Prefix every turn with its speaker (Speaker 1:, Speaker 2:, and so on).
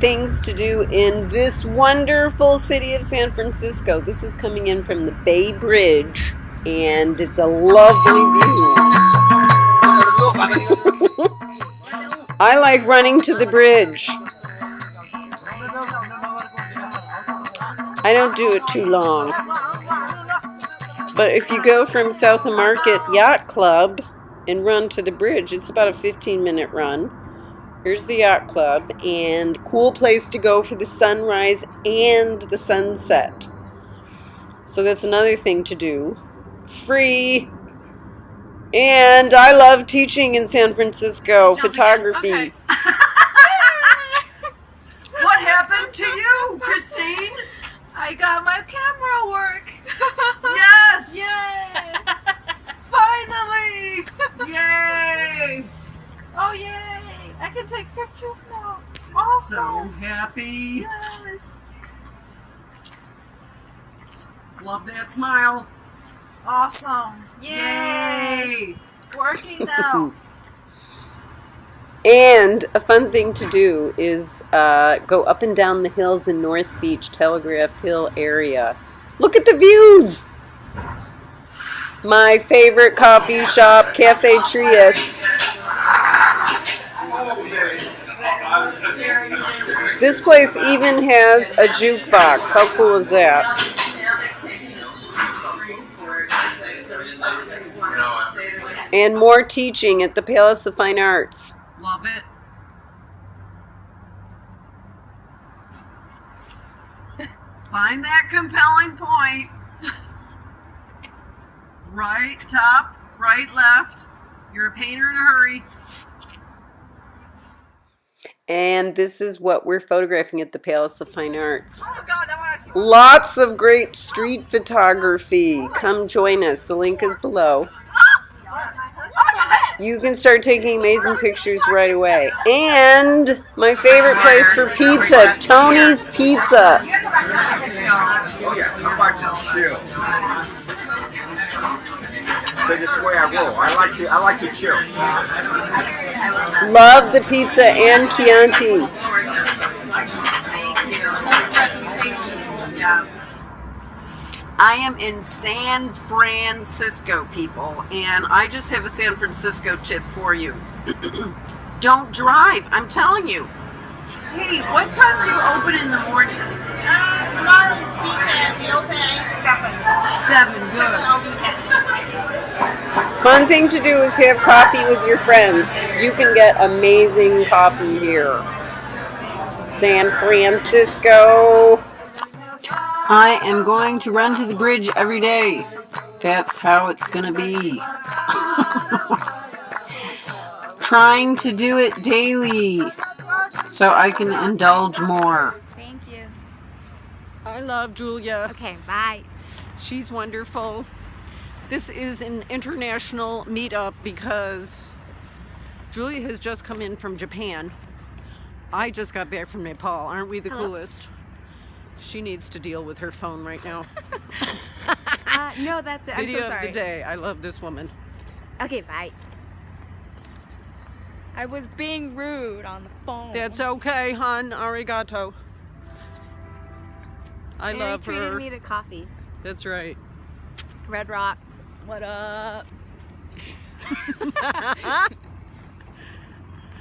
Speaker 1: things to do in this wonderful city of San Francisco. This is coming in from the Bay Bridge, and it's a lovely view. I like running to the bridge. I don't do it too long. But if you go from South of Market Yacht Club and run to the bridge, it's about a 15 minute run. Here's the yacht club and cool place to go for the sunrise and the sunset. So that's another thing to do. Free. And I love teaching in San Francisco
Speaker 2: Chelsea,
Speaker 1: photography.
Speaker 2: okay. what happened to you, Christine?
Speaker 3: I got my camera work.
Speaker 2: Yes!
Speaker 3: Yay! Finally!
Speaker 2: Yay!
Speaker 3: Oh yay! I can take pictures now. Awesome.
Speaker 2: So
Speaker 3: Awesome.
Speaker 2: happy.
Speaker 3: Yes.
Speaker 2: Love that smile.
Speaker 3: Awesome. Yay!
Speaker 2: Yay!
Speaker 3: Working now.
Speaker 1: And a fun thing to do is uh, go up and down the hills in North Beach, Telegraph Hill area. Look at the views! My favorite coffee shop, Cafe Trieste. This place even has a jukebox. How cool is that? And more teaching at the Palace of Fine Arts.
Speaker 2: Love it. Find that compelling point. Right, top, right, left. You're a painter in a hurry.
Speaker 1: And this is what we're photographing at the Palace of Fine Arts.
Speaker 3: oh God, I want to see.
Speaker 1: Lots of great street photography. Come join us. The link is below. Ah! You can start taking amazing pictures right away. And my favorite place for pizza, Tony's Pizza.
Speaker 4: Oh yeah, I'm about to chill. That's just the way I roll. I like to I like to chill.
Speaker 1: Love the pizza and Chianti.
Speaker 2: I am in San Francisco, people, and I just have a San Francisco tip for you. Don't drive, I'm telling you. Hey, what time do you open in the morning?
Speaker 3: Uh, tomorrow is weekend. We open at 7.
Speaker 2: Seven,
Speaker 3: 7
Speaker 2: good.
Speaker 3: on weekend.
Speaker 1: Fun thing to do is have coffee with your friends. You can get amazing coffee here. San Francisco. I am going to run to the bridge every day. That's how it's going to be. Trying to do it daily so I can indulge more.
Speaker 5: Thank you.
Speaker 1: I love Julia.
Speaker 5: Okay, bye.
Speaker 1: She's wonderful. This is an international meetup because Julia has just come in from Japan. I just got back from Nepal. Aren't we the
Speaker 5: Hello.
Speaker 1: coolest? She needs to deal with her phone right now.
Speaker 5: Uh, no, that's it. I'm
Speaker 1: Video
Speaker 5: so sorry.
Speaker 1: of the day. I love this woman.
Speaker 5: Okay, bye. I was being rude on the phone.
Speaker 1: That's okay, hon. Arigato. I
Speaker 5: and
Speaker 1: love
Speaker 5: he treated
Speaker 1: her.
Speaker 5: me to coffee.
Speaker 1: That's right.
Speaker 5: Red Rock. What up?